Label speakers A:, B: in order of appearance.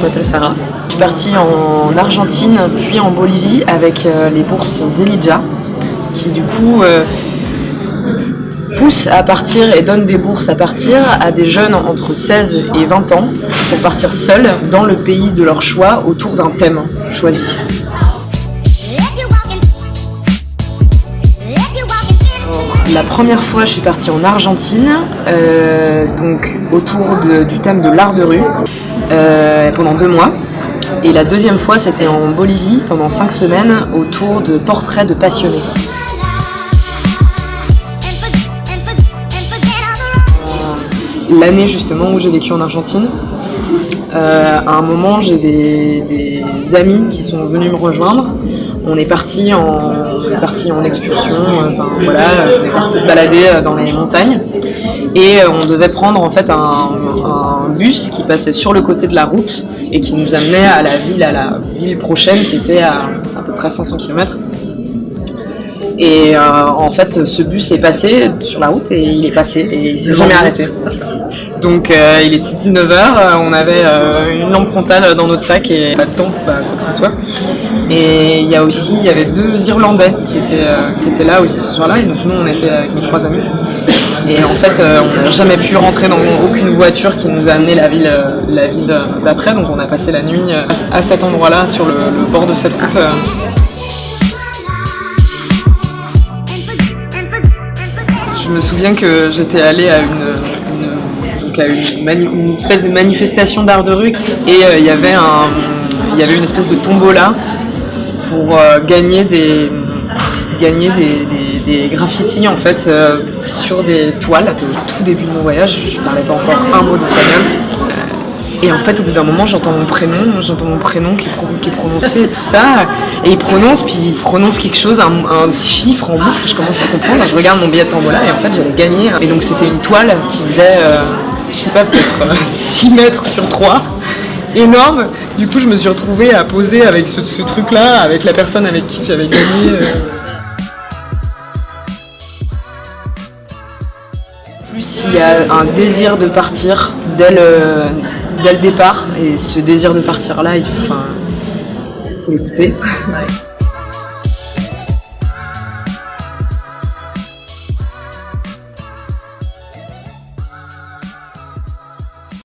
A: je m'appelle Sarah. Je suis partie en Argentine puis en Bolivie avec euh, les bourses Zelidja qui du coup euh, poussent à partir et donnent des bourses à partir à des jeunes entre 16 et 20 ans pour partir seuls dans le pays de leur choix autour d'un thème choisi. La première fois, je suis partie en Argentine, euh, donc autour de- du thème de l'art de rue, euh, pendant deux mois. Et la deuxième fois, c'était en Bolivie, pendant cinq semaines, autour de portraits de passionnés. L'année justement où j'ai vécu en Argentine, euh, à un moment, j'ai des, amis qui sont venus me rejoindre. On est parti en, on est parti en excursion, euh, enfin voilà, on est parti se balader dans les montagnes. Et on devait prendre en fait un bus qui passait sur le côté de la route et qui nous amenait à la ville, à la ville prochaine qui était à à peu près 500 km. Et euh, en fait, ce bus est passé sur la route et il est passé et il s'est jamais arrêté. Donc euh, il était 19h, on avait euh, une lampe frontale dans notre sac et pas de tente, pas quoi que ce soit. Et il y a aussi, il y avait deux Irlandais qui étaient, euh, qui étaient là aussi ce soir-là, et donc nous on était avec mes trois amis. Et en fait, euh, on n'a jamais pu rentrer dans aucune voiture qui nous a amené la ville, euh, la ville d'après, donc on a passé la nuit euh, à, cet endroit-là, sur le, bord de cette route. euh. Je me souviens que j'étais allée à une, donc à une, espèce de manifestation d'art de rue et euh, il y avait y avait une espèce de tombola pour euh, gagner des gagner des- des graffitis en fait euh, sur des toiles. Au tout début de mon voyage, je parlais pas encore un mot d'espagnol. Et en fait, au bout d'un moment, j'entends mon prénom, j'entends mon prénom qui est, prononcé et tout ça. Et il prononce, puis il prononce quelque chose, un, chiffre en boucle. Je commence à comprendre. Je regarde mon billet de tombola et en fait, j'allais gagner. Et donc, c'était une toile qui faisait, euh, je sais pas, peut-être euh, 6 mètres sur 3. Énorme. Du coup, je me suis retrouvée à poser avec ce, truc-là, avec la personne avec qui j'avais gagné. euh. Il y a un désir de partir dès le, départ. Et ce désir de partir là il faut l'écouter